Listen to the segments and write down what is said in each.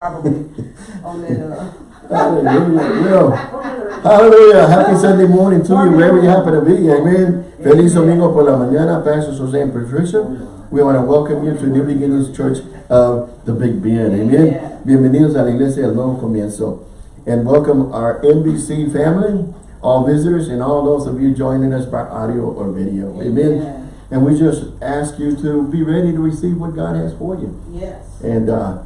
probably on that, uh, Hallelujah. Well, hallelujah. Happy Sunday morning to you, wherever you happen to be. Amen. Feliz domingo por la mañana. Pastor Jose and Patricia. We want to welcome you to New Beginnings Church of the Big Bend. Amen. Amen. Bienvenidos a la iglesia del nuevo comienzo. And welcome our NBC family, all visitors, and all those of you joining us by audio or video. Amen. Amen. And we just ask you to be ready to receive what God has for you. yes. And, uh,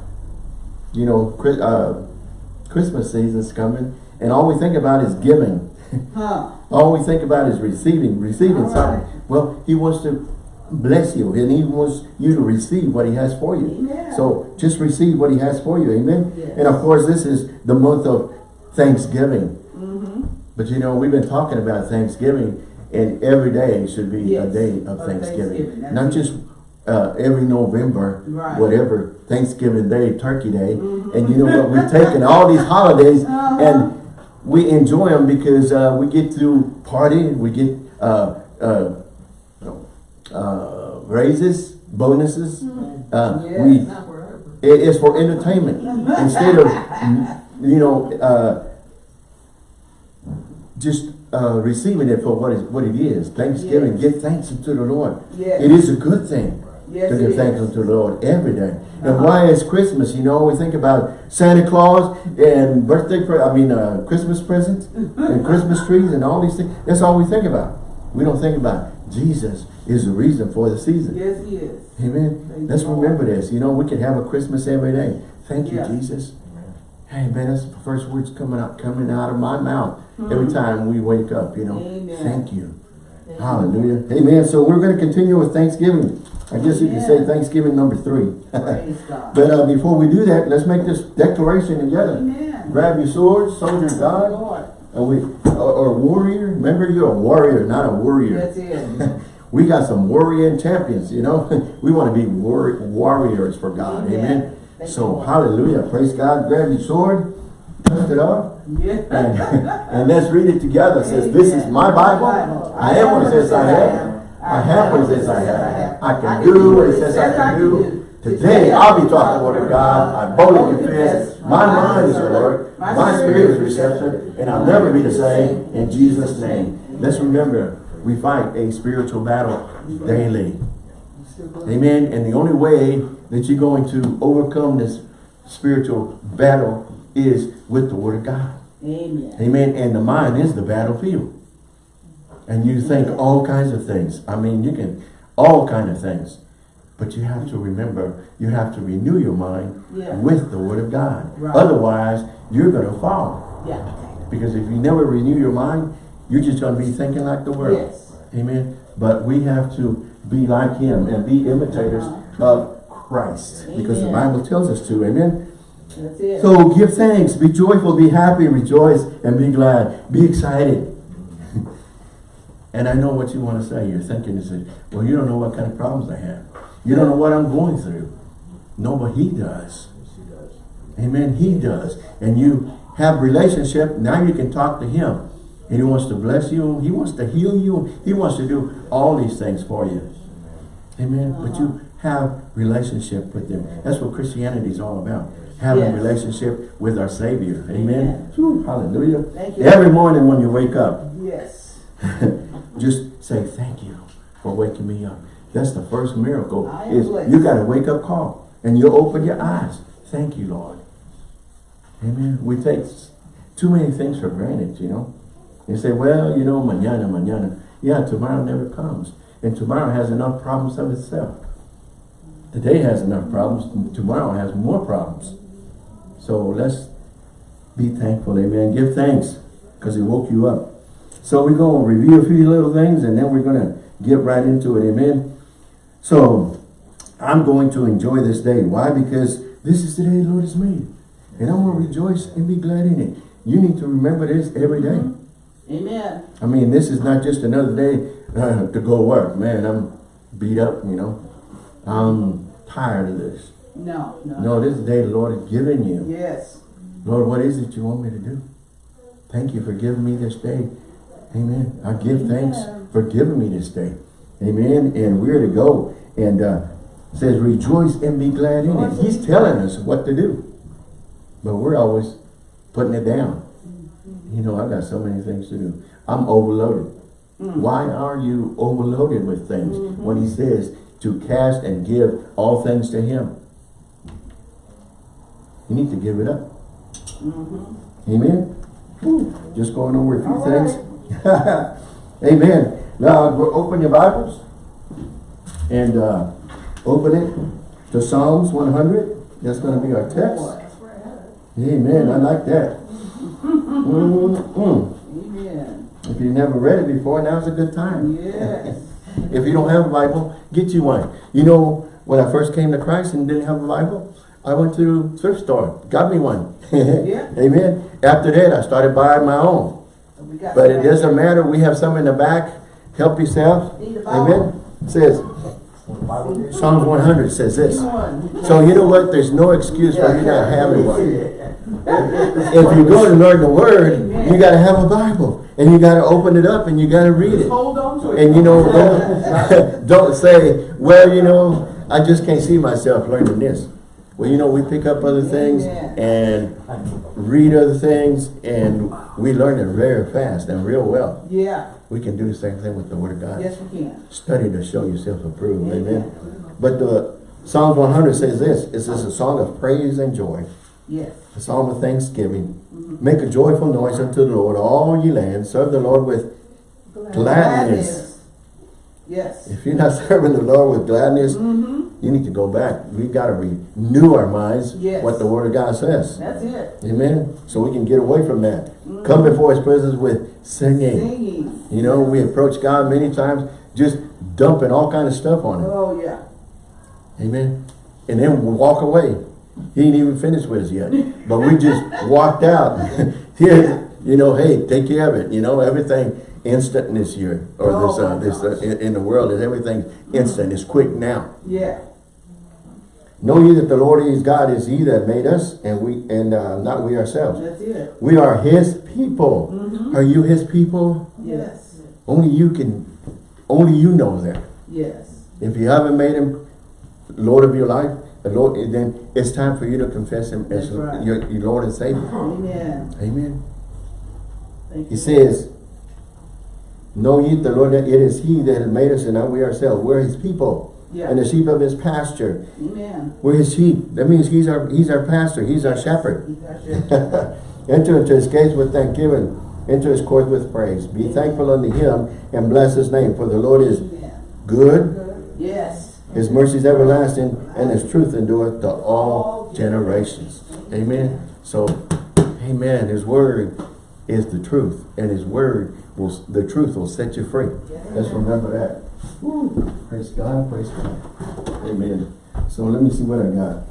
you know, uh, Christmas season's coming, and all we think about is giving. Huh, all we think about is receiving, receiving All something. right. Well, He wants to bless you, and He wants you to receive what He has for you. So just receive what He has for you. Amen. Yes. And of course, this is the month of Thanksgiving. mm-hmm, But you know, we've been talking about Thanksgiving, and every day should be a day of of Thanksgiving. Thanksgiving, Not just uh, every November, Right. whatever, Thanksgiving Day, Turkey Day. And you know what, we've taken all these holidays Uh-huh. and we enjoy them because uh, we get to party, we get uh, uh, uh, raises, bonuses. Uh, Yes. we it is for entertainment instead of you know uh, just uh, receiving it for what is what it is. Thanksgiving, Yes. give thanks unto the Lord. Yes. It is a good thing Yes, to give thanks unto the Lord every day. And Uh-huh. why is Christmas? You know, we think about Santa Claus and birthday, pre I mean, uh, Christmas presents and Christmas trees and all these things. That's all we think about. We don't think about Jesus is the reason for the season. Yes, he is. Amen. Praise Let's the Lord. remember this. You know, we can have a Christmas every day. Thank you, Yeah. Jesus. Hey, man, that's the first words coming out coming out of my mouth every time we wake up. You know, Hmm. Amen. thank you. Hallelujah. Amen. So we're going to continue with Thanksgiving. I guess you can say Thanksgiving number three. But uh, before we do that, let's make this declaration together. Amen. Grab your swords, soldier of God, and we or, or warrior. Remember, you're a warrior, not a warrior. That's it. we got some warrior champions, you know. we want to be war warriors for God. Amen. Amen. So, hallelujah. Praise God. Grab your sword, dust it off, Yeah. and, and let's read it together. It says, This is my Bible. I am what it says I am. I have what it says I have. I can do what it says I can do. Today, I'll be talking the word of God. I boldly confess. My mind is alert. My spirit is receptive. And I'll never be the same. In Jesus' name. Let's remember, we fight a spiritual battle daily. Amen. And the only way that you're going to overcome this spiritual battle is with the word of God. Amen. Amen. And the mind is the battlefield. And you think all kinds of things. I mean, you can, all kind of things. But you have to remember, you have to renew your mind Yeah. with the word of God. Right. Otherwise, you're going to fall. Yeah. Because if you never renew your mind, you're just going to be thinking like the world. Yes. Amen. But we have to be like him and be imitators uh-huh. of Christ. Because the Bible tells us to. Amen. That's it. So give thanks, be joyful, be happy, rejoice, and be glad. Be excited. and I know what you want to say. You're thinking, you say, well, you don't know what kind of problems I have. You don't know what I'm going through. No, but he does. Amen. He does. And you have relationship. Now you can talk to him. And he wants to bless you. He wants to heal you. He wants to do all these things for you. Amen. But you uh-huh. have relationship with him. That's what Christianity is all about. Having Yes. relationship with our Savior. Amen. Whew, hallelujah. Thank you. Every morning when you wake up, Yes. just say thank you for waking me up. That's the first miracle. Is blessed. you got a wake up call and you open your eyes. Thank you, Lord. Amen. We take too many things for granted, you know. You say, well, you know, mañana, mañana. Yeah, tomorrow never comes. And tomorrow has enough problems of itself. Today has enough problems. Tomorrow has more problems. So let's be thankful, amen. Give thanks because he woke you up. So we're going to review a few little things and then we're going to get right into it, amen. So I'm going to enjoy this day. Why? Because this is the day the Lord has made. And I'm going to rejoice and be glad in it. You need to remember this every day. Amen. I mean, this is not just another day uh, to go work. Man, I'm beat up, you know. I'm tired of this. No, no. No, this is the day the Lord has given you. Yes. Lord, what is it you want me to do? Thank you for giving me this day. Amen. I give thanks for giving me this day. Amen. And we're to go. And uh, says, rejoice and be glad in it. He's telling us what to do. But we're always putting it down. You know, I've got so many things to do. I'm overloaded. Why are you overloaded with things when he says to cast and give all things to him? You need to give it up. Amen? Whew. Just going over a few All things. Amen. Now, open your Bibles and uh, open it to Psalms 100. That's going to be our text. Amen. I like that. Mm-hmm. Amen. If you've never read it before, now's a good time. Yes. If you don't have a Bible, get you one. You know, when I first came to Christ and didn't have a Bible, I went to thrift store, got me one. Yeah. Amen. After that, I started buying my own. But it doesn't matter. We have some in the back. Help yourself. Need a Bible. Amen. It says, Psalms 100 says this. So you know what? There's no excuse for you not having one. If you go to learn the Word, you got to have a Bible. And you got to open it up and you got to read it. Hold on to it. And you know, don't, don't say, well, you know, I just can't see myself learning this. Well, you know, we pick up other things and read other things and we learn it very fast and real well. Yeah. We can do the same thing with the Word of God. Yes, we can. Study to show yourself approved. Amen. But the Psalms 100 says this. It says a song of praise and joy. Yes. A psalm of thanksgiving. Mm-hmm. Make a joyful noise unto the Lord, all ye lands. Serve the Lord with gladness. Yes. If you're not serving the Lord with gladness, Mm-hmm. you need to go back. We got to renew our minds Yes. what the Word of God says. That's it. Amen. So we can get away from that. Come before His presence with singing. Singing. You know, we approach God many times just dumping all kind of stuff on Him. Oh, yeah. Amen. And then we walk away. He ain't even finished with us yet. But we just walked out. Here, you know, hey, take care of it. You know, everything instant this year. Or this, Oh, uh, this uh, in, in the world is everything instant. It's quick now. Yeah. Know ye that the Lord is God is he that made us and we and uh, not we ourselves. That's it. We are his people. Are you his people? Yes. Only you can only you know that. Yes. If you haven't made him Lord of your life, the Lord, then it's time for you to confess him as right. your, your Lord and Savior. Amen. Amen. Thank He you. says, Know ye the Lord that it is he that has made us and not we ourselves. We're his people. Yeah. And the sheep of his pasture. Amen. We're his sheep. That means he's our he's our pastor. He's our shepherd. Enter into his gates with thanksgiving. Enter his courts with praise. Be thankful unto him and bless his name. For the Lord is Amen. good. Yes. His mercy is everlasting, and his truth endureth to all generations. Amen. So, amen. His word is the truth, and his word will, the truth will set you free. Let's remember that. Woo. Praise God, praise God. Amen. So let me see what I got.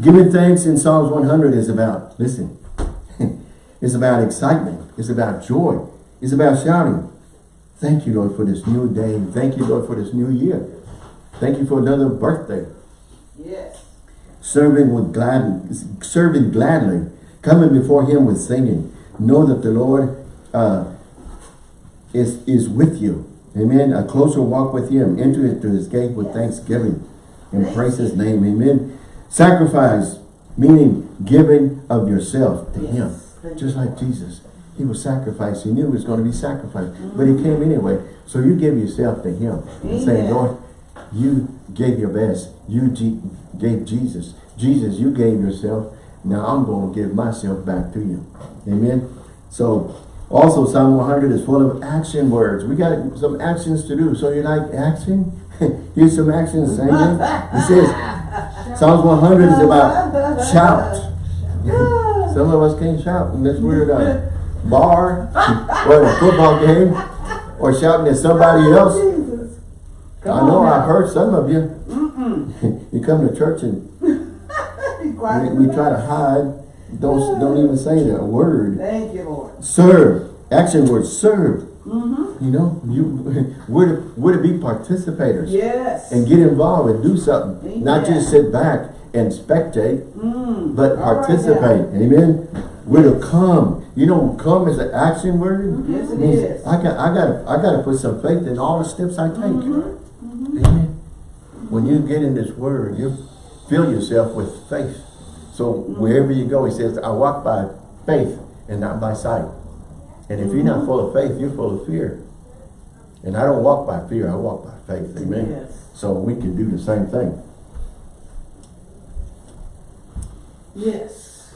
Giving thanks in Psalms 100 is about, listen, it's about excitement. It's about joy. It's about shouting. Thank you, Lord, for this new day. Thank you, Lord, for this new year. Thank you for another birthday. Yes. Serving with glad, serving gladly, coming before Him with singing. Know that the Lord uh, is is with you. Amen. A closer walk with Him. Enter into His gate with thanksgiving and praise His name. Amen. Sacrifice, meaning giving of yourself to Him, just like Jesus. He was sacrificed. He knew he was going to be sacrificed, but He came anyway. So you give yourself to Him and say, Lord, you gave your best. You gave Jesus. Jesus, you gave yourself. Now I'm going to give myself back to you. Amen. So also Psalm 100 is full of action words. We got some actions to do. So you like action? Here's some actions. Amen. It says Psalms 100 is about shout. Some of us can't shout in this weird uh, bar or a football game or shouting at somebody else. I know I've heard some of you. you come to church and we, we try to hide. Don't don't even say that word. Thank you, Lord. Serve. Action word. Serve. Mm-hmm. You know, you we're to, we're be participators Yes. and get involved and do something. Not just sit back and spectate, Mm. but All right participate. Amen. We're to come. You know, come is an action word. Yes, it Means is. I got I got I got to put some faith in all the steps I take. Mm-hmm. Amen. When you get in this word, you fill yourself with faith. So wherever you go, he says, I walk by faith and not by sight. And if you're not full of faith, you're full of fear. And I don't walk by fear, I walk by faith. Amen. Yes. So we can do the same thing. Yes.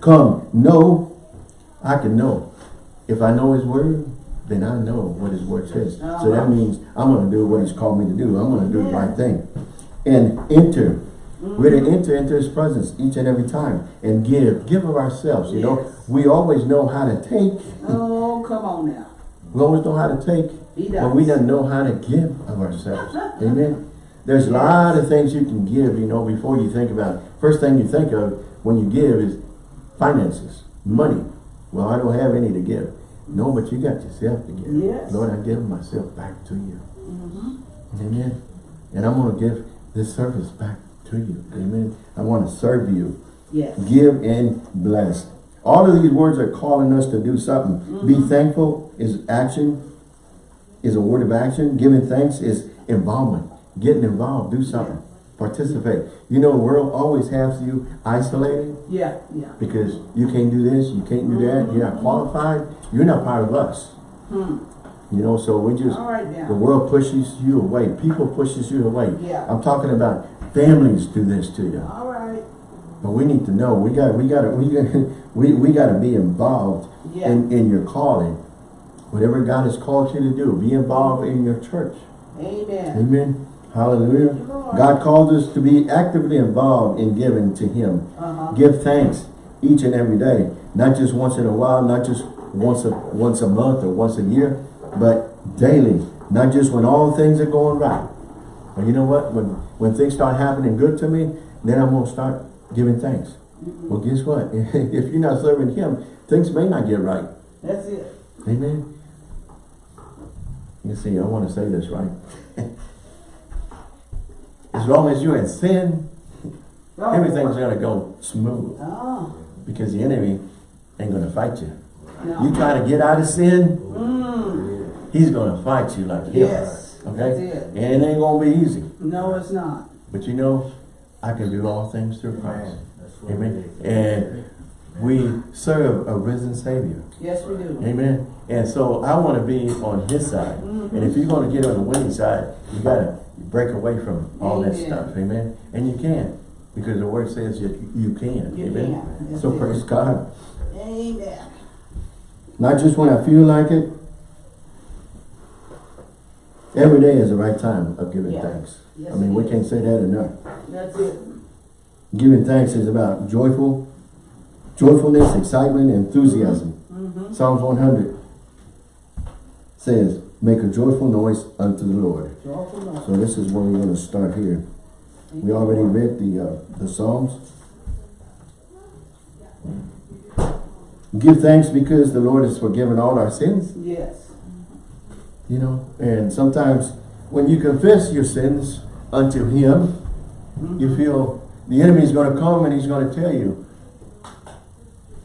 Come, know, I can know. If I know his word, then I know what his word says. So Uh-huh. that means I'm going to do what he's called me to do. I'm going to do the right thing. And enter. We're Mm-hmm. to enter into his presence each and every time and give. Give of ourselves, you know. We always know how to take. Oh, come on now. We always know how to take. But we don't know how to give of ourselves. Amen. There's a lot of things you can give, you know, before you think about it. First thing you think of when you give is finances, money. Well, I don't have any to give. No, but you got yourself to give. Yes. Lord, I give myself back to you. Mhm. Amen. And I'm going to give this service back to you. Amen. I want to serve you. Yes. Give and bless. All of these words are calling us to do something. Be thankful is action, is a word of action. Giving thanks is involvement. Getting involved, do something. Participate. You know, the world always has you isolated Yeah, yeah. because you can't do this, you can't do that, you're not qualified, you're not part of us. Hmm. You know, so we just, right the world pushes you away. People pushes you away. Yeah. I'm talking about families do this to you. All right. But we need to know, we got, we got to, we we, we got to be involved Yeah. in, in your calling. Whatever God has called you to do, be involved in your church. Amen. Amen. Hallelujah. Lord. God called us to be actively involved in giving to Him. Uh-huh. Give thanks each and every day, not just once in a while, not just once a once a month or once a year, but daily. Not just when all things are going right. But you know what? When when things start happening good to me, then I'm gonna start giving thanks. Well, guess what? if you're not serving Him, things may not get right. That's it. Amen. You see, I want to say this right. as long as you're in sin, Oh, everything's gonna go smooth Oh, because the enemy ain't gonna fight you. no. You try to get out of sin, Mm. He's gonna fight you like hell. Yes. That's Okay? it. And it ain't gonna be easy. No, it's not. But you know, I can do all things through Christ. That's what Amen. And we serve a risen Savior. Yes, we do. Amen. And so I want to be on his side. And if mm-hmm. you're going to get on the winning side, you got to break away from all that stuff. Amen. And you can. Because the word says you, you can. You Amen. can. So praise God. Amen. Not just when I feel like it. Every day is the right time of giving Yeah. thanks. Yes, I mean, we is. can't say that enough. That's it. Giving thanks is about joyful, joyfulness, excitement, enthusiasm. Mm-hmm. Psalms 100 says, make a joyful noise unto the Lord. So this is where we're going to start here. We already read the uh, the Psalms. Give thanks because the Lord has forgiven all our sins. Yes. You know, and sometimes when you confess your sins unto Him, you feel the enemy is going to come and he's going to tell you,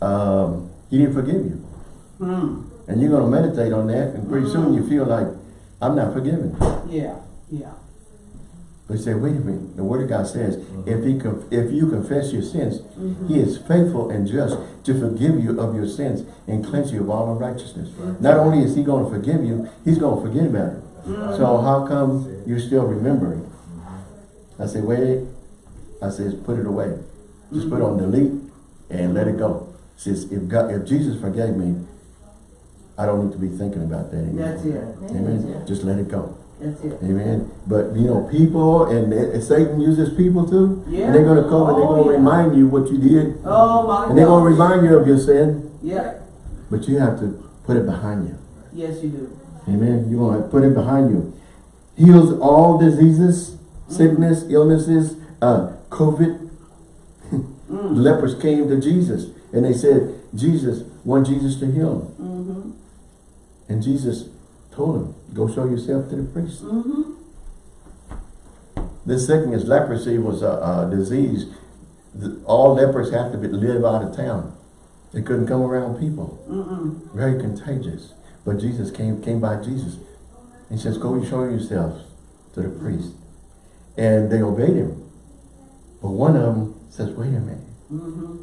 um, He didn't forgive you. Hmm. And you're going to meditate on that, and pretty soon you feel like, I'm not forgiven. Yeah. Yeah. You say, wait a minute, the word of God says, if he if you confess your sins, he is faithful and just to forgive you of your sins and cleanse you of all unrighteousness. Not only is he going to forgive you, he's going to forget about it. So how come you're still remembering? I say, wait, I says, put it away. Just put it on delete and let it go. Says, if God, if Jesus forgave me, I don't need to be thinking about that anymore. That's it. Amen. Just let it go. That's it. Amen. But you know, people and, and Satan uses people too. Yeah. And they're gonna come and they're Oh, gonna yeah. remind you what you did. Oh my And they're gonna remind you of your sin. Yeah. But you have to put it behind you. Yes, you do. Amen. You want to put it behind you. Heals all diseases, sickness, illnesses, uh, COVID. Mm. Lepers came to Jesus and they said, Jesus, want Jesus to heal them. Mm-hmm. And Jesus told him, go show yourself to the priest. Mm-hmm. This sickness, leprosy, was a, a disease. The- All lepers have to be, live out of town. They couldn't come around people. Mm-mm. Very contagious. But Jesus came came by Jesus. He says, go and show yourselves to the priest. And they obeyed him. But one of them says, wait a minute. Mm-hmm.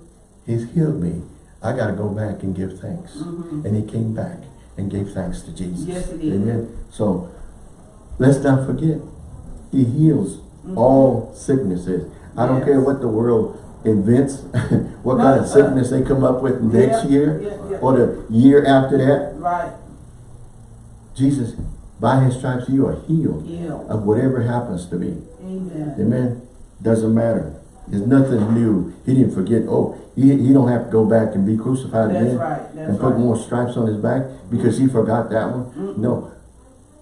He's healed me. I got to go back and give thanks. Mm-hmm. And he came back and gave thanks to Jesus. Yes, he did. Amen. So let's not forget, he heals mm-hmm. all sicknesses. I don't care what the world invents, what No, kind of uh-huh. sickness they come up with next Yeah, year yeah, yeah. or the year after that. Right. Jesus, by his stripes, you are healed Healed. of whatever happens to me. Amen. Amen. Doesn't matter. There's nothing new. He didn't forget. Oh, he, he don't have to go back and be crucified That's again right. And put right. more stripes on his back because he forgot that one. No.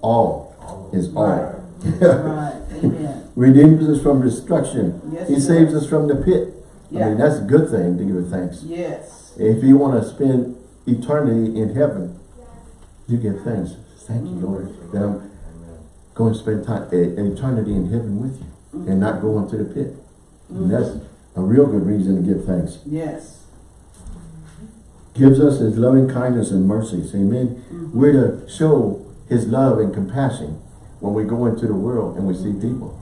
All is all. Right. right. Amen. Redeems us from destruction. Yes, he saves does. us from the pit. I Yeah. mean, that's a good thing to give thanks. Yes. If you want to spend eternity in heaven, you give thanks. Thank you, mm-hmm. Lord, that I'm going to spend time, eternity in heaven with you and mm-hmm. not going to the pit. And that's a real good reason to give thanks. Yes. Gives us his loving kindness and mercies. Amen. Mm-hmm. We're to show his love and compassion when we go into the world and we see mm-hmm. people.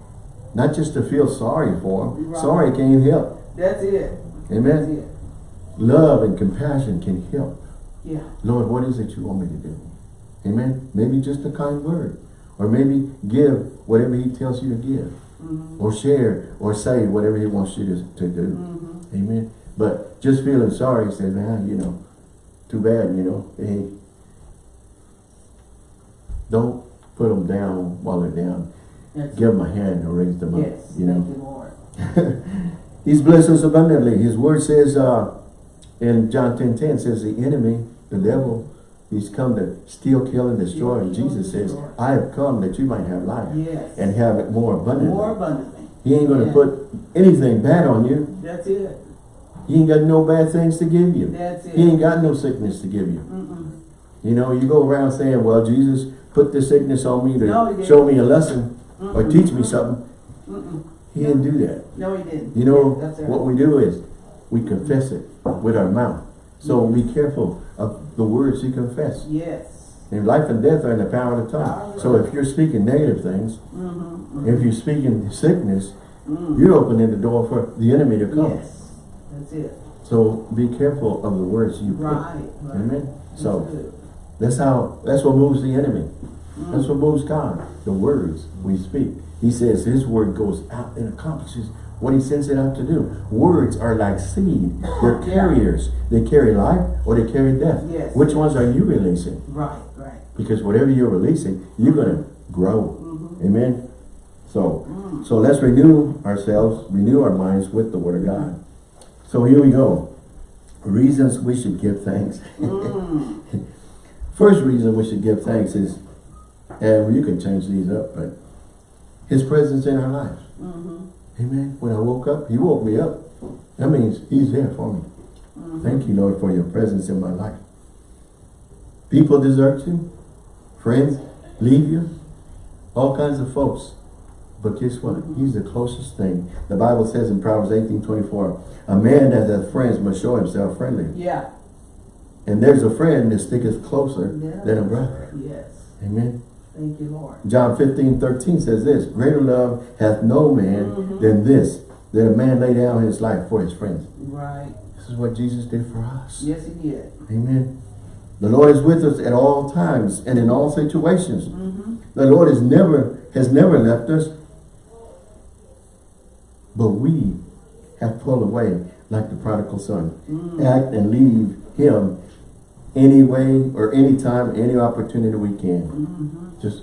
Not just to feel sorry for them. Right. Sorry can't help. That's it. That's Amen. it. Love and compassion can help. Yeah. Lord, what is it you want me to do? Amen. Maybe just a kind word. Or maybe give whatever he tells you to give. Or share or say whatever he wants you to, to do. Mm-hmm. Amen. But just feeling sorry, says man, you know, too bad, you know. Hey, don't put them down while they're down. That's Give them a hand and raise them up. Yes. You Thank know. you, He's blessed us abundantly. His word says uh, in John 10, 10 says the enemy, the devil, he's come to steal, kill, and destroy. And Jesus says. I have come that you might have life Yes. and have it more abundantly. More abundantly. He ain't going to Yeah. put anything bad on you. That's it. He ain't got no bad things to give you. That's it. He ain't got no sickness to give you. Mm-mm. You know, you go around saying, well, Jesus put the sickness on me to No, show me a lesson or Mm-mm. teach me something. He didn't do that. No, he didn't. You know, what we do is we confess it with our mouth. So be careful the words you confess. Yes. And life and death are in the power of the tongue. So if you're speaking negative things, Mm-hmm. if you're speaking sickness, Mm. you're opening the door for the enemy to come. Yes. That's it. So be careful of the words you pick. Right. right. Amen. That's So good. that's how, that's what moves the enemy. Mm. That's what moves God. The words we speak. He says his word goes out and accomplishes what he sends it out to do. Words are like seed. They're carriers. They carry life or they carry death. Yes. Which ones are you releasing? Right. Right. Because whatever you're releasing, you're going to grow. Mm-hmm. Amen. So, Mm. so let's renew ourselves, renew our minds with the word of God. So here we go. Reasons we should give thanks. Mm. First reason we should give thanks is, and you can change these up, but his presence in our lives. Mm-hmm. Amen. When I woke up, he woke me up. That means he's there for me. Mm-hmm. Thank you, Lord, for your presence in my life. People desert you. Friends leave you. All kinds of folks. But guess what? He's the closest thing. The Bible says in Proverbs 18, 24, a man that has friends must show himself friendly. Yeah. And there's a friend that sticketh closer Yeah. than a brother. Yes. Amen. Thank you, Lord. John 15, 13 says this, Greater love hath no man Mhm. than this, that a man lay down his life for his friends. Right. This is what Jesus did for us. Yes, he did. Amen. The Lord is with us at all times and in all situations. Mm-hmm. The Lord is never has never left us. But we have pulled away like the prodigal son. Mm. Act and leave him any way or any time, any opportunity we can. Mm-hmm. Just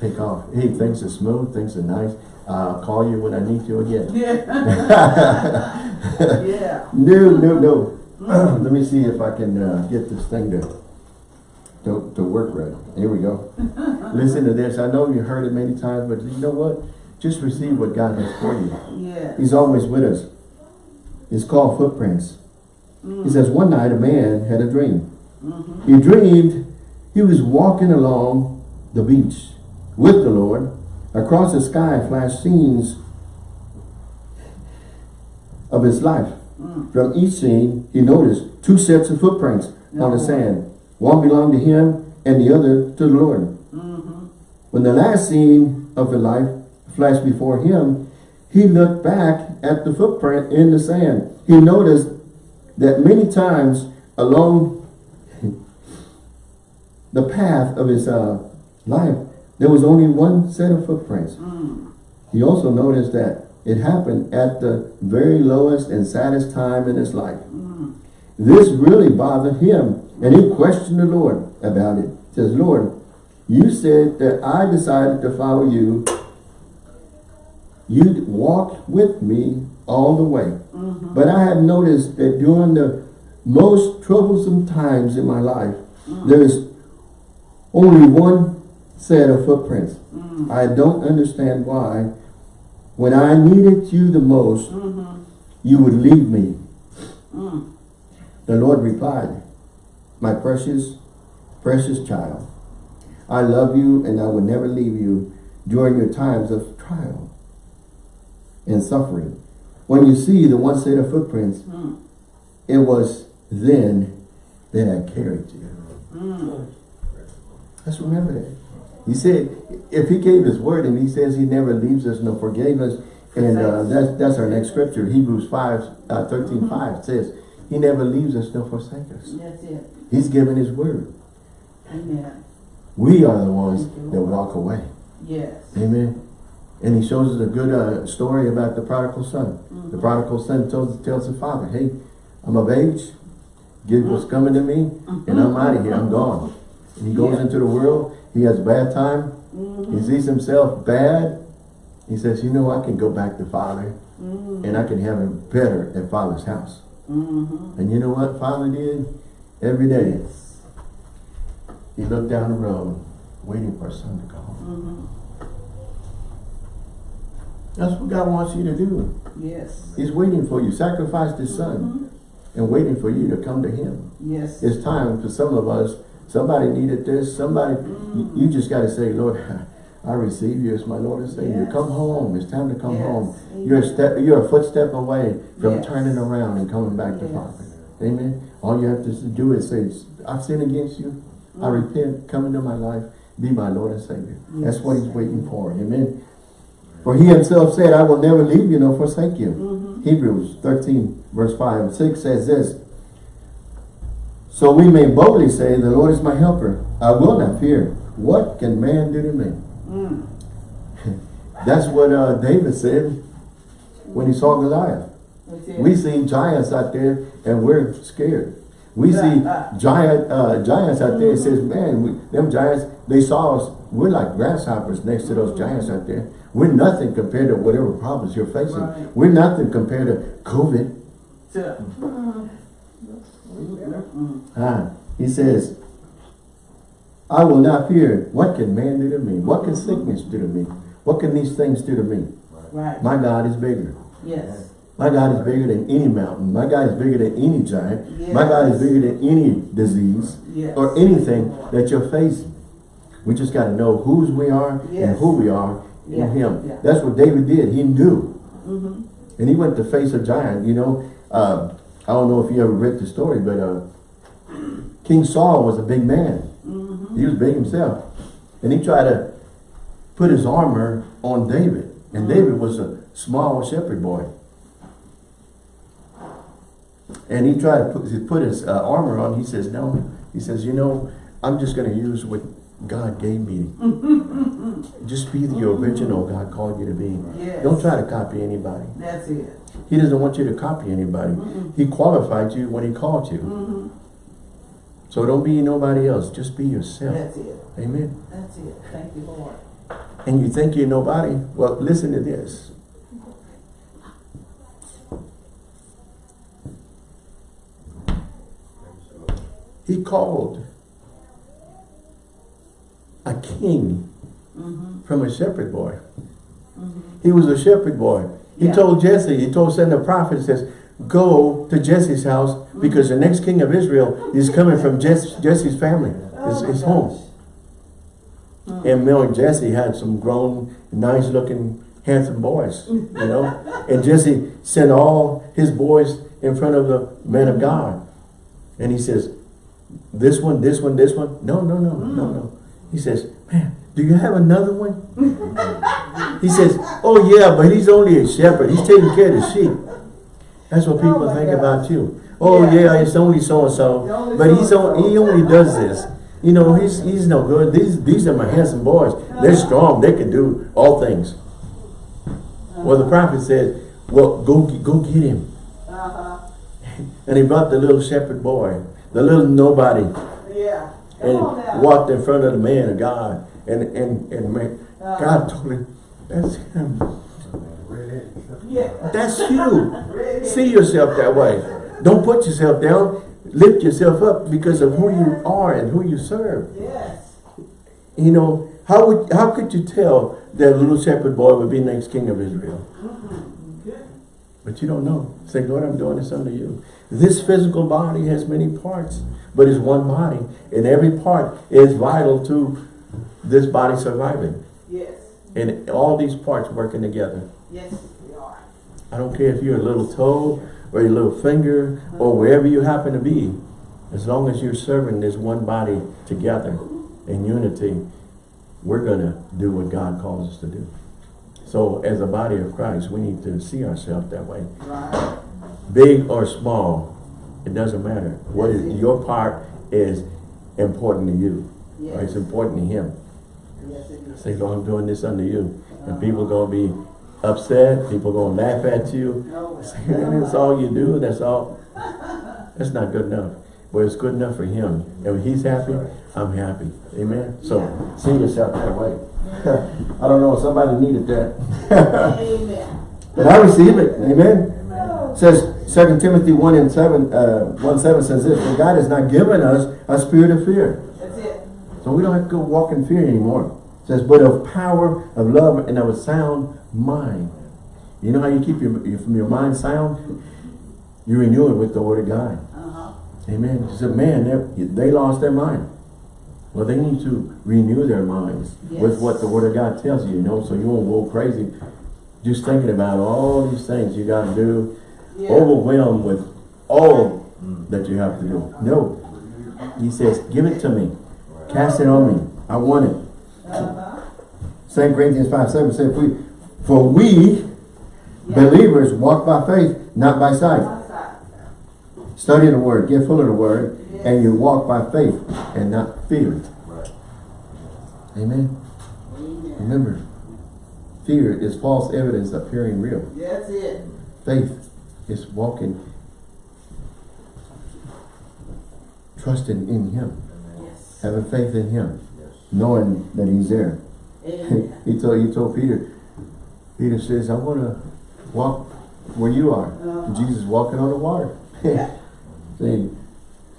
take off. Hey, things are smooth, things are nice. I'll call you when I need you again. Yeah. yeah. No, no, no. Let me see if I can uh, get this thing to, to to work right. Here we go. Listen to this. I know you heard it many times, but you know what? Just receive what God has for you. Yeah. He's always with us. It's called footprints. He says, one night a man had a dream. Mm-hmm. He dreamed he was walking along the beach with the Lord. Across the sky flashed scenes of his life. Mm. From each scene, he noticed two sets of footprints on the No. sand. One belonged to him and the other to the Lord. Mm-hmm. When the last scene of the life flashed before him, he looked back at the footprint in the sand. He noticed that many times along the path of his uh, life, there was only one set of footprints. Mm. He also noticed that it happened at the very lowest and saddest time in his life. Mm. This really bothered him, and he questioned the Lord about it. He says, Lord, you said that I decided to follow you. You'd walk with me all the way. Mm-hmm. But I have noticed that during the most troublesome times in my life, mm. there's only one set of footprints. Mm-hmm. I don't understand why. When I needed you the most, mm-hmm. you would leave me. Mm. The Lord replied, My precious, precious child, I love you and I will never leave you during your times of trial and suffering. When you see the one set of footprints, mm. it was then that I carried you. Mm. Let's remember that. He said, if he gave his word and he says he never leaves us nor forgave us, and uh, that's that's our next scripture, Hebrews 5, uh, 13, 5 says, he never leaves us nor forsakes us. That's it. He's given his word. Amen. We are the ones that walk away. Yes. Amen. And he shows us a good uh, story about the prodigal son. The prodigal son tells, tells the father, hey, I'm of age, give what's coming to me, and I'm out of here, I'm gone. And he goes Yeah. into the world, he has a bad time, he sees himself bad, he says, you know, I can go back to father, and I can have it better at father's house. Mm-hmm. And you know what father did? Every day, Yes. he looked down the road, waiting for his son to come home. Mm-hmm. That's what God wants you to do. Yes. He's waiting for you. Sacrificed his son and waiting for you to come to him. Yes. It's time for some of us. Somebody needed this. Somebody, you, you just got to say, Lord, I receive you as my Lord and Savior. Yes. Come home. It's time to come Yes. home. You're a step. You're a footstep away from Yes. turning around and coming back to. Father. Amen. All you have to do is say, I've sinned against you. I Mm. repent. Come into my life. Be my Lord and Savior. That's what He's waiting for. Amen. For He Himself said, I will never leave you nor forsake you. Mm-hmm. Hebrews 13 verse 5 and 6 says this. So we may boldly say, the Lord is my helper. I will not fear. What can man do to me? Mm. That's what uh, David said when he saw Goliath. We see giants out there and we're scared. We see giant uh, giants out there. It says, man, we, them giants, they saw us. We're like grasshoppers next to those giants out there. We're nothing compared to whatever problems you're facing. Right. We're nothing compared to COVID. So, mm. Ah, he says, I will not fear. What can man do to me? What can sickness do to me? What can these things do to me? Right. My God is bigger. Yes. My God is bigger than any mountain. My God is bigger than any giant. My God is bigger than any disease Yes. or anything that you're facing. We just got to know whose we are and who we are in Him. yeah. That's what David did. He knew. Mm-hmm. And he went to face a giant, you know. Uh, I don't know if you ever read the story, but uh, King Saul was a big man. Mm-hmm. He was big himself. And he tried to put his armor on David. And David was a small shepherd boy. And he tried to put, put his uh, armor on. He says, no. He says, you know, I'm just going to use what God gave me. just be the original God called you to be. Yes. Don't try to copy anybody. That's it. He doesn't want you to copy anybody. He qualified you when he called you. Mm-hmm. So don't be nobody else. Just be yourself. That's it. Amen. That's it. Thank you, Lord. And you think you're nobody? Well, listen to this. He called a king Mm-hmm. from a shepherd boy. He was a shepherd boy. He Yeah. told Jesse, he told send the prophet, says, go to Jesse's house mm-hmm. because the next king of Israel is coming from Jess, Jesse's family, oh his, Oh my his home. gosh. Mm. And Mel and Jesse had some grown, nice looking, handsome boys, mm. you know. and Jesse sent all his boys in front of the man of God. And he says, this one, this one, this one. No, no, no, no, no. Mm. He says, man, do you have another one? He says, oh yeah, but he's only a shepherd. He's taking care of the sheep. That's what people Oh think gosh. about you. Oh Yeah. yeah, it's only so-and-so. but he's on, he only does this. You know, he's he's no good. These these are my handsome boys. They're strong. They can do all things. Well, the prophet said, well, go get- go get him. Uh-huh, And he brought the little shepherd boy, the little nobody, yeah. And walked in front of the man of God. And and and man, Uh-huh. God told him, that's him. Yeah. That's you. See yourself that way. Don't put yourself down. Lift yourself up because of who you are and who you serve. Yes. You know, how would how could you tell that little shepherd boy would be next king of Israel? Mm-hmm. But you don't know. Say, Lord, I'm doing this under you. This physical body has many parts, but it's one body. And every part is vital to this body surviving. Yes. And all these parts working together. Yes, we are. I don't care if you're a little toe or your little finger or wherever you happen to be. As long as you're serving this one body together in unity, we're going to do what God calls us to do. So as a body of Christ, we need to see ourselves that way. Right. Big or small, it doesn't matter. What is your part is important to you. Or Yes. it's important to him. Yes, it is. Say, Lord, I'm doing this unto you. And people are going to be upset. People are going to laugh at you. That's all you do. That's all. That's not good enough. But it's good enough for him. And when he's happy, I'm happy. Amen. So see yourself that way. I don't know. Somebody needed that. Amen. but I receive it. Amen. It says 2 Timothy 1 and 7, uh, 1 7 says this, For God has not given us a spirit of fear. That's it. So we don't have to go walk in fear anymore. It says, but of power, of love, and of a sound mind. You know how you keep your, your, from your mind sound? You renew it with the word of God. Uh-huh. Amen. He said, man, they they lost their mind. Well, they need to renew their minds with what the word of God tells you, you know, so you won't go crazy just thinking about all these things you got to do, Yeah. overwhelmed with all that you have to do. No. He says, give it to me. Cast it on me. I want it. Uh-huh. 2 Corinthians 5, 7 says, we, for we Yeah. believers walk by faith, not by sight. Study the word, get full of the word, Yes. and you walk by faith and not fear. Right. Amen. Amen. Remember, fear is false evidence appearing real. That's it. Faith is walking, trusting in him, Yes. having faith in him, Yes. Knowing that he's there. He told he told Peter, Peter says, I want to walk where you are. Uh-huh. Jesus walking on the water. See,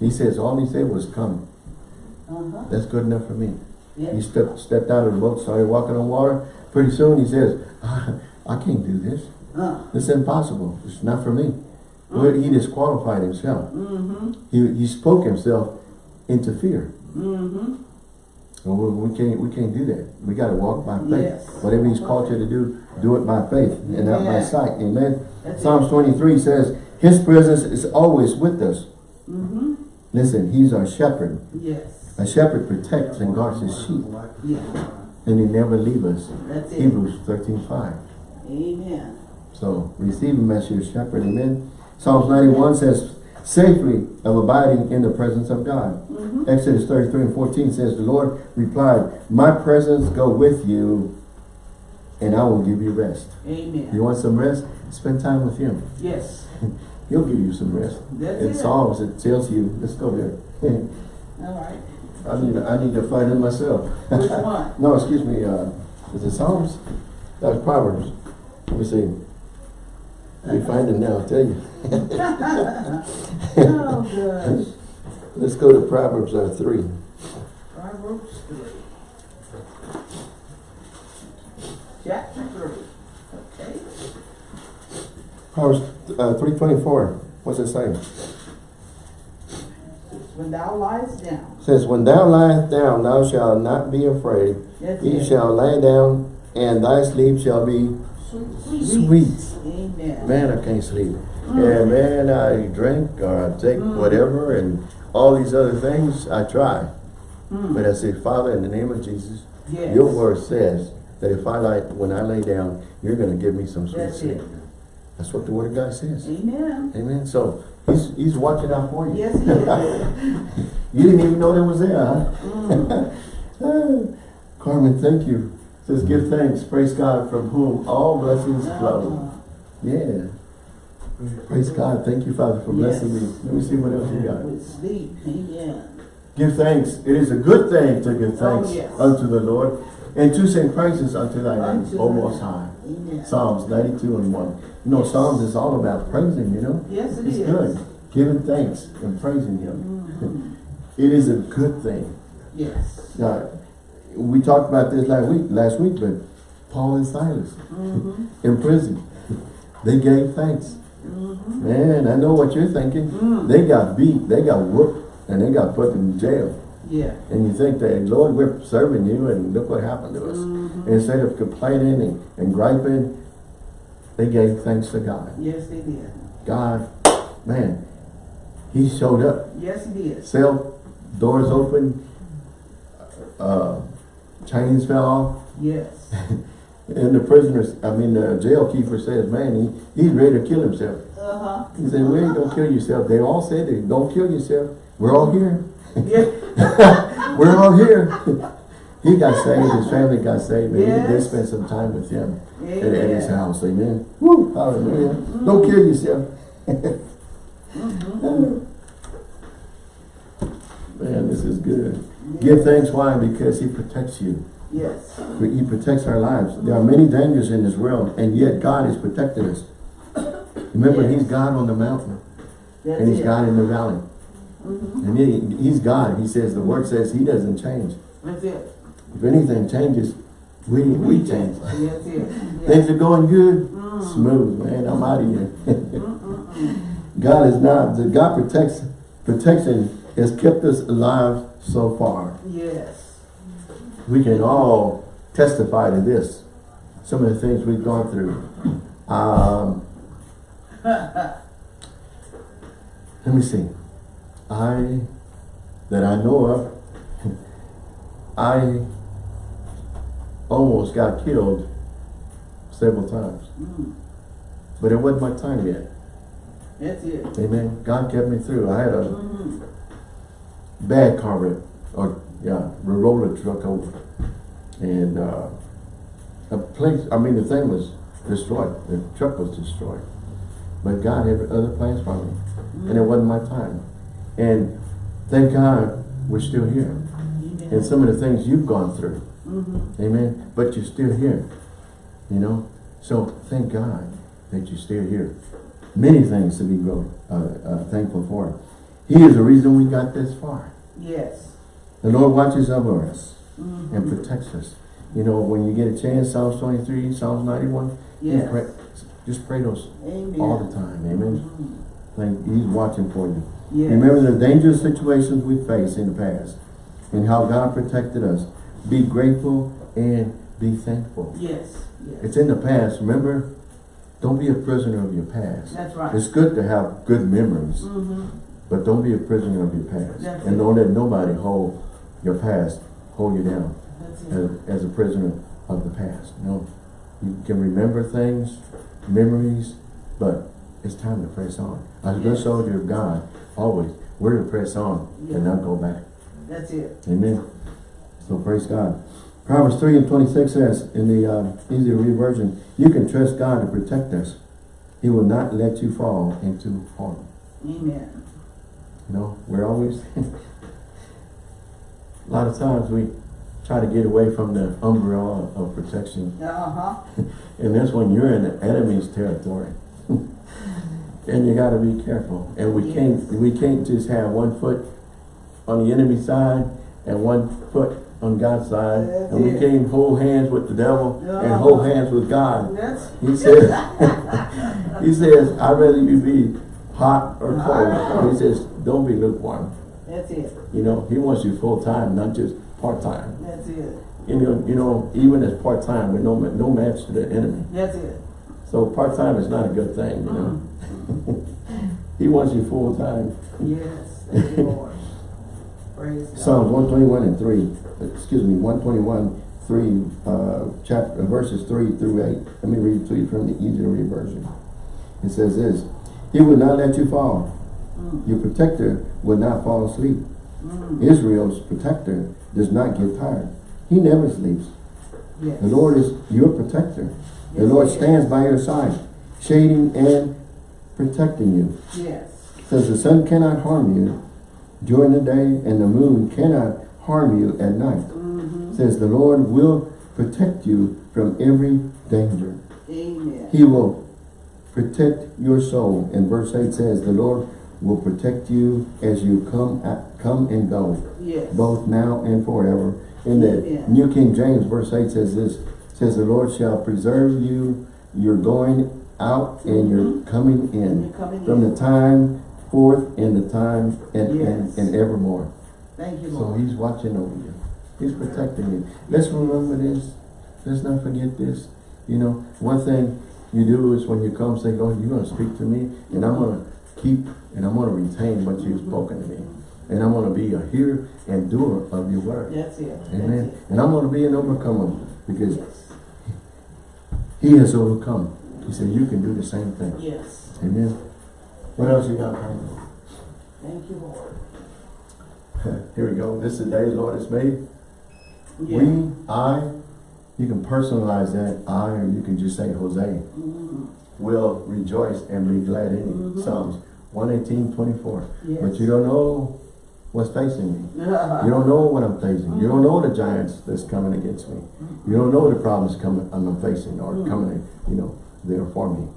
he says, all he said was come. Uh-huh. That's good enough for me. He stepped stepped out of the boat, started walking on water. Pretty soon he says, I can't do this. Uh. It's impossible. It's not for me. Well, he disqualified himself. Mm-hmm. He, he spoke himself into fear. Mm-hmm. So we, we can't we can't do that. We got to walk by faith. Yes. Whatever he's called you to do, do it by faith and not by sight. Amen. That's Psalms 23 says, his presence is always with us. Mm-hmm. Listen, he's our shepherd. Yes. A shepherd protects and guards his sheep. Yeah. And he never leaves us. That's it. Hebrews 13, 5. Amen. So receive him as your shepherd. Amen. Psalms 91 says, safely of abiding in the presence of God. Mm-hmm. Exodus 33 and 14 says, the Lord replied, my presence go with you and I will give you rest. Amen. You want some rest? Spend time with him. Yes. He'll give you some rest. That's In it. Psalms, it tells you, let's go there. All right. I need, to, I need to find it myself. Which one? no, excuse me. Uh, is it Psalms? That was Proverbs. Let me see. We find it now, I'll tell you. Oh, gosh. Let's go to Proverbs uh, 3. Proverbs three. Chapter three. Okay. Proverbs uh, 3.24. What's it saying? When thou liest down. It says, When thou liest down, thou shalt not be afraid. That's Ye it. shall lie down, and thy sleep shall be Sweet. sweet. Amen. Man, I can't sleep. And man, I drink or I take whatever and all these other things, I try. Mm. But I say, Father, in the name of Jesus, Yes. your word says, that if I lie, when I lay down, you're gonna give me some sweet That's sleep. it. That's what the word of God says. Amen. Amen. So he's he's watching out for you. Yes, he is. You didn't even know that was there, huh? Mm. Carmen, thank you. Says give thanks, praise God, from whom all blessings flow. Yeah. Praise God. Thank you, Father, for blessing Yes. me. Let me see what else you got. With sleep, amen. Give thanks. It is a good thing to give thanks Oh, yes. unto the Lord and to sing praises unto thy name, O the- Most High. Amen. Psalms 92 and 1. You know, Yes. Psalms is all about praising, you know? Yes, it It's is. good. Giving thanks and praising Him. Mhm. It is a good thing. Yes. Now, we talked about this last week, last week, but Paul and Silas Mhm. in prison, they gave thanks. Mhm. Man, I know what you're thinking. Mm. They got beat, they got whooped, and they got put in jail. Yeah. And you think that, Lord, we're serving you, and look what happened to us. Mhm. Instead of complaining and, and griping, they gave thanks to God. Yes, they did. God, man, He showed up. Yes, he did. Cell doors open, uh, chains fell off, Yes. and the prisoners, I mean, the jail keeper says, man, he, he's ready to kill himself. Uh-huh. He said, well, don't kill yourself. They all said it, don't kill yourself. We're all here. Yeah. We're all here. he got saved, his family got saved, and he did Yes. spend some time with him at, at his house. Amen. Woo, hallelujah. Don't kill yourself. Mhm. Man, this is good. Give thanks, why? Because he protects you. Yes. He protects our lives. There are many dangers in this world, and yet God is protecting us. Remember, Yes. he's God on the mountain, That's and he's it. God in the valley. Mhm. And he, he's God. He says, the word says he doesn't change. That's it. If anything changes, we, we change. That's it. Yeah. Things are going good, Mm. smooth, man. I'm out of here. God is not, God protects, protection has kept us alive so far. Yes. We can all testify to this. Some of the things we've gone through. Um, let me see. I, that I know of, I almost got killed several times. Mm. But it wasn't my time yet. That's it. Amen. God kept me through. I had a Mhm. Bad car wreck, or yeah, we rolled a roller truck over, and uh, a place. I mean, the thing was destroyed. The truck was destroyed, but God had other plans for me, and it wasn't my time. And thank God we're still here. Amen. And some of the things you've gone through, Mhm. Amen. But you're still here, you know. So thank God that you're still here. Many things to be uh, uh, thankful for. He is the reason we got this far. Yes. The Lord watches over us Mhm. and protects us. You know, when you get a chance, Psalms 23, Psalms 91, just, Yes. pray, just pray those Amen. all the time. Amen. Mhm. Like He's watching for you. Yes. Remember the dangerous situations we faced in the past and how God protected us. Be grateful and be thankful. Yes. Yes. It's in the past. Remember, don't be a prisoner of your past. That's right. It's good to have good memories, Mm-hmm. But don't be a prisoner of your past. That's and it. don't let nobody hold your past, hold you down as, as a prisoner of the past. No, you can remember things, memories, but it's time to press on. As a good Yes. soldier of God, always, we're to press on Yeah. and not go back. That's it. Amen. So praise God. Proverbs 3 and 26 says in the uh, easy to read version, you can trust God to protect us. He will not let you fall into harm. Amen. You know, we're always, a lot of times we try to get away from the umbrella of protection. Uh-huh. And that's when you're in the enemy's territory. and you gotta be careful. And we can't, we can't just have one foot on the enemy side and one foot on God's side. That's and we can't hold hands with the devil and Uh-huh. hold hands with God. That's He says, he says, I'd rather you be hot or cold. He says, don't be lukewarm. that's it. You know, he wants you full time, not just part time. That's it. You know, you know, even as part time, we're no, no match to the enemy. That's it. So part time is not a good thing, you know. he wants you full time. Yes. Thank you, Lord. Praise God. Psalms one twenty one and three. Excuse me, one twenty one, 3, uh, chapter, verses 3 through 8. Let me read it to you from the easy to read version. It says this, He will not let you fall. Your protector will not fall asleep. Mm. Israel's protector does not get tired. He never sleeps. Yes. The Lord is your protector. The Yes, Lord stands by your side, shading and protecting you. Yes. Says the sun cannot harm you during the day and the moon cannot harm you at night. Mm-hmm. Says the Lord will protect you from every danger. Amen. He will protect your soul. And verse 8 says the Lord will protect you as you come at, come and go, Yes. both now and forever. In the. New King James, verse 8 says this, says the Lord shall preserve you, you're going out and you're mm-hmm. coming in. You're coming From in. the time forth and the time and, Yes. and, and evermore. Thank you, Lord. So he's watching over you. He's protecting you. Let's remember this. Let's not forget this. You know, one thing you do is when you come say, Lord, you're going to speak to me and I'm going to keep and I'm going to retain what you've spoken to me. And I'm going to be a hearer and doer of your word. That's it. That's Amen. it. And I'm going to be an overcomer because Yes. he has overcome. He said, you can do the same thing. Yes. Amen. What else you got? Carmen? Thank you, Lord. Here we go. This is the day the Lord has made. Yeah. We, I, you can personalize that I, or you can just say Jose, Mhm. will rejoice and be glad in it. Mhm. Psalms 118, 24. Yes. But you don't know what's facing me. You don't know what I'm facing. You don't know the giants that's coming against me. You don't know the problems coming I'm facing or Mm. coming, you know, there for me.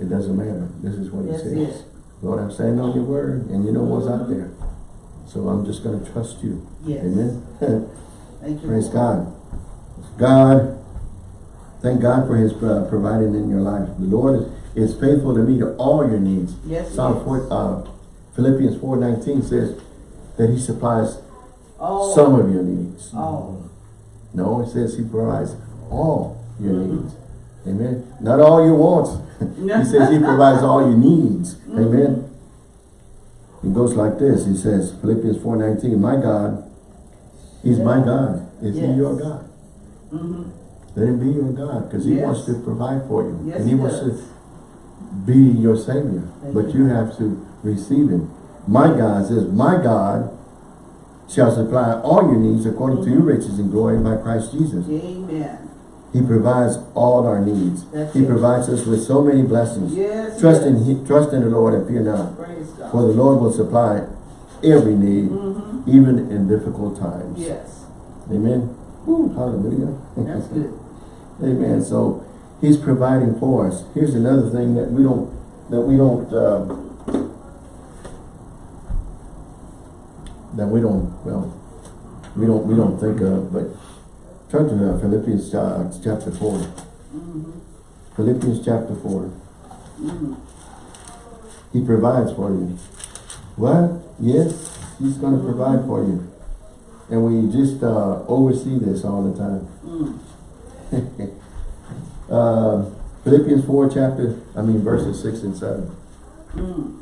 It doesn't matter. This is what he That's says. it. Lord, I'm standing on your word and you know what's out there. So I'm just going to trust you. Yes. Amen. Thank you. Praise God. God, thank God for his uh, providing in your life. The Lord is, is faithful to meet all your needs. Yes, Psalm is. 4, uh, Philippians 4.19 says that he supplies Oh. some of your needs. Oh. No, it says he provides all your Mhm. needs. Amen. Not all your wants. he says he provides all your needs. Mm-hmm. Amen. It goes like this. He says, Philippians 4.19, My God, He's my. God. Is Yes. He your God? Mm-hmm. Let Him be your God because He Yes. wants to provide for you. Yes, and He, he wants to be your Savior. But you. have to receive Him. My God says, My God shall supply all your needs according to your riches and glory by Christ Jesus. Amen. He provides all our needs. That's he it. provides us with so many blessings. Yes. Trust yes. in he, trust in the Lord and fear not. For the Lord will supply every need, Mm-hmm. even in difficult times. Yes. Amen. Woo, hallelujah. That's good. Amen. So He's providing for us. Here's another thing that we don't that we don't um, that we don't well we don't we don't think of. But turn to uh, Philippians uh, chapter 4 Mm-hmm. Philippians chapter four. Mm-hmm. He provides for you. What? Yes, He's going to provide for you. And we just uh, oversee this all the time. Mm. Uh, Philippians 4 chapter, I mean verses 6 and 7. Mm.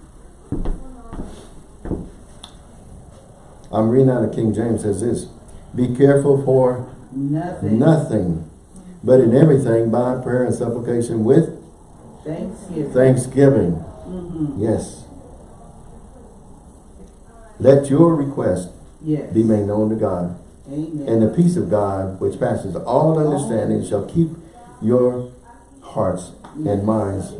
I'm reading out of King James says this. Be careful for Nothing. nothing, but in everything by prayer and supplication with Thanksgiving. thanksgiving. Mm-hmm. Yes. Let your request Yes. be made known to God. Amen. And the peace of God, which passes all understanding, shall keep your hearts and minds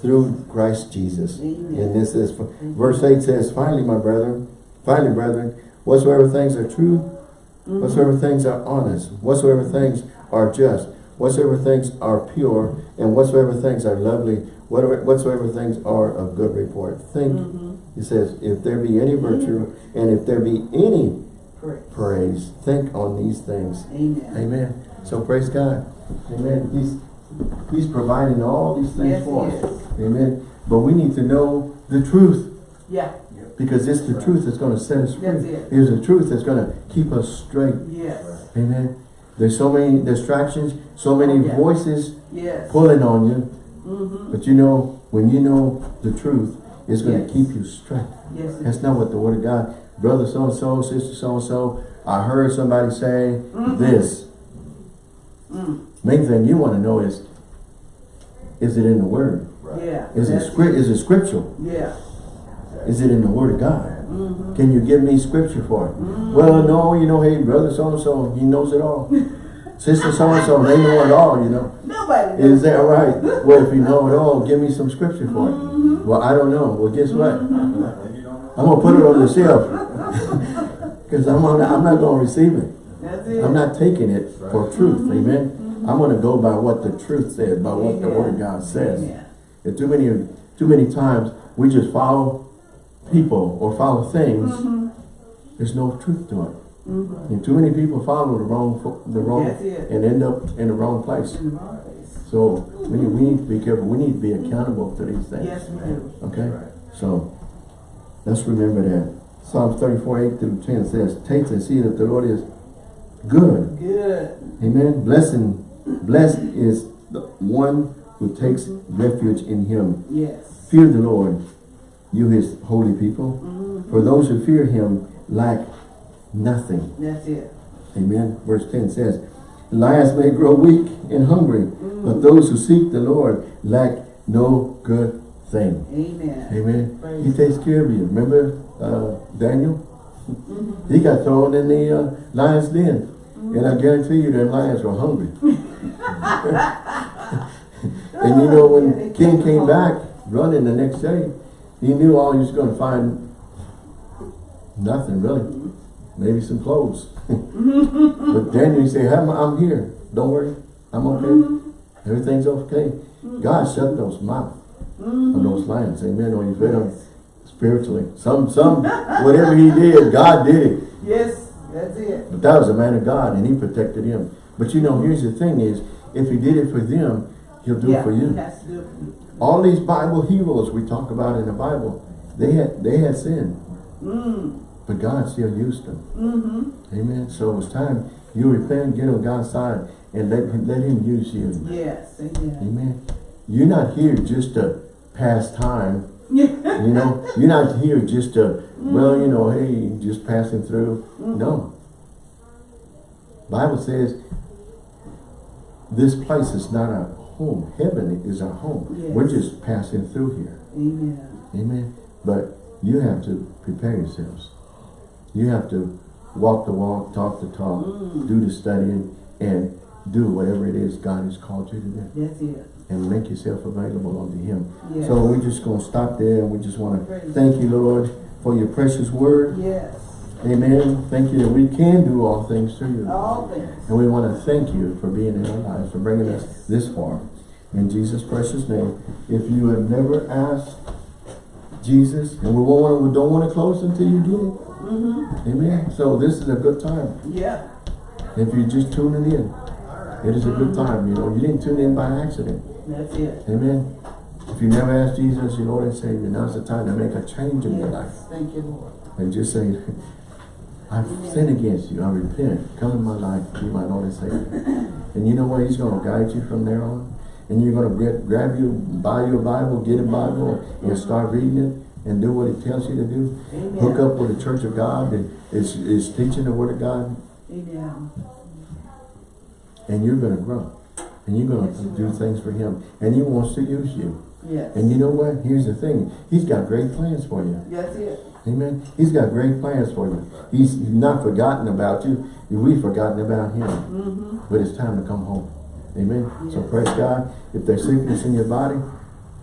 through Christ Jesus. Amen. And this is, verse 8 says, Finally, my brethren, finally, brethren, whatsoever things are true, Mm-hmm. whatsoever things are honest, whatsoever things are just, whatsoever things are pure, and whatsoever things are lovely, whatever, whatsoever things are of good report. Think, Mm-hmm. he says, if there be any virtue, and if there be any Praise. praise, think on these things. Amen. Amen. So praise God. Amen. He's He's providing all these things Yes, for us. Amen. But we need to know the truth Yeah. because it's the truth that's going to set us free. That's it. It's the truth that's going to keep us straight. Yes. Amen. There's so many distractions, so many Oh, yeah. voices Yes. pulling on you. Mm-hmm. But you know, when you know the truth, it's going Yes. to keep you straight. Yes. That's not what the Word of God brother so-and-so, sister so-and-so, I heard somebody say this. Mm. Main thing you want to know is, is it in the word? Yeah. Is it script? Is it scriptural? Yeah. Is it in the word of God? Mm-hmm. Can you give me scripture for it? Well, no, you know, hey, brother so-and-so, he knows it all. Sister so-and-so, they know it all, you know. Nobody Is knows. that right? Well, if you know it all, give me some scripture for it. Well, I don't know. Well, guess what? I'm going to put it on the shelf. Because I'm, on- I'm not going to receive it. I'm not taking it for truth. Mm-hmm. Amen. Mm-hmm. I'm going to go by what the truth says, by what the word of God says. Amen. And too many, too many times we just follow people or follow things. Mm-hmm. There's no truth to it. Mm-hmm. And too many people follow the wrong, the wrong, That's it. and end up in the wrong place. So we need, we need to be careful. We need to be accountable to these things. Yes, we do. Okay? So let's remember that. Psalms 34, 8 through 10 says, Taste and see that the Lord is good. Good. Amen. Blessing, blessed is the one who takes refuge in him. Yes. Fear the Lord, you his holy people. For those who fear him lack nothing. That's it. Amen. Verse 10 says, Lions may grow weak and hungry, but those who seek the Lord lack no good thing. Amen. Amen. Praise He takes care of you. Remember uh, Daniel? He got thrown in the uh, lion's den. And I guarantee you them lions were hungry. and you know when King came back running the next day, he knew all he was going to find nothing really. Maybe some clothes. but Daniel he said, I'm, I'm here. Don't worry. I'm okay. Mm-hmm. Everything's okay. Mm-hmm. God shut those mouths of those mm-hmm. lions. Amen. Or you fed them spiritually. Some, some, whatever he did, God did it. Yes, that's it. But that was a man of God and he protected him. But you know, here's the thing is, if he did it for them, he'll do yeah, it for you. He has to do it. All these Bible heroes we talk about in the Bible, they had they had sin. Mm. But God still used them. Mm-hmm. Amen. So it's time you repent, get on God's side, and let, let him use you. Yes. Amen. Amen. You're not here just to pass time. You know, you're not here just to, well, you know, hey, just passing through. No. Bible says this place is not our home. Heaven is our home. Yes. We're just passing through here. Amen. Amen. But you have to prepare yourselves. You have to walk the walk, talk the talk, Mm. do the studying, and do whatever it is God has called you to do. That's it. And make yourself available unto Him. Yes. So we're just going to stop there and we just want to thank you, Lord, for your precious word. Yes. Amen. Thank you that we can do all things through you. All things. And we want to thank you for being in our lives, for bringing us this far. In Jesus' precious name. If you have never asked Jesus, and we, won't wanna, we don't want to close until you do Mm-hmm. Amen. So this is a good time. Yeah. If you're just tuning in, it is a good time. You know, you didn't tune in by accident. That's it. Amen. If you never asked Jesus, your Lord and Savior, now's the time to make a change in your life. Thank you, Lord. And just say, I've sinned against you. I repent. Come in my life. Be my Lord and Savior. And you know what? He's going to guide you from there on. And you're going to get, grab you, buy you a Bible, get a Bible, and start reading it and do what it tells you to do. Amen. Hook up with the Church of God that is, is teaching the Word of God. Amen. And you're going to grow. And you're going to do things for Him. And He wants to use you. Yes. And you know what? Here's the thing. He's got great plans for you. That's it. Amen. He's got great plans for you. He's not forgotten about you. We've forgotten about him. Mm-hmm. But it's time to come home. Amen. So praise God. If there's sickness in your body,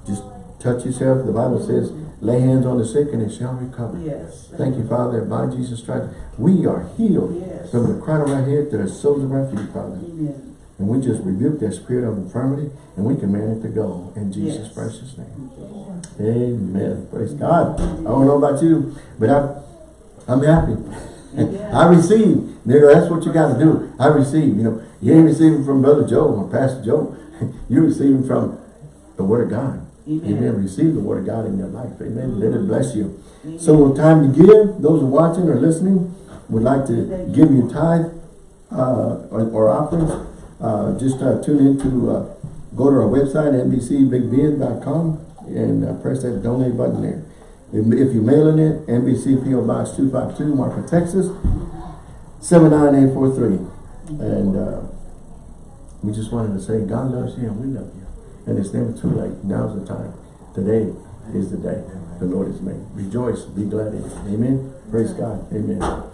just touch yourself. The Bible says, lay hands on the sick and they shall recover. Yes. Thank you, Father, by Jesus' stripes, we are healed Yes. from the crown of our head to the soles of our feet, Father. Amen. And we just rebuke that spirit of infirmity and we command it to go in Jesus' Yes. precious name. Amen. Praise God. I don't know about you, but I'm, I'm happy. I receive. That's what you got to do. I receive. You know, you ain't receiving from Brother Joe or Pastor Joe. You're receiving from the Word of God. Amen. Amen. Receive the Word of God in your life. Amen. Let it bless you. Amen. So time to give. Those watching or listening would like to give you tithe uh, or, or offerings. Uh, just uh, tune into, uh, go to our website, nbcbigbend.com, and uh, press that donate button there. If if you're mailing it, NBC PO Box 252, Marfa, Texas, 79843. And uh, we just wanted to say, God loves you and we love you. And it's never too late. Now's the time. Today is the day the Lord has made. Rejoice, be glad in it. Amen. Praise God. Amen.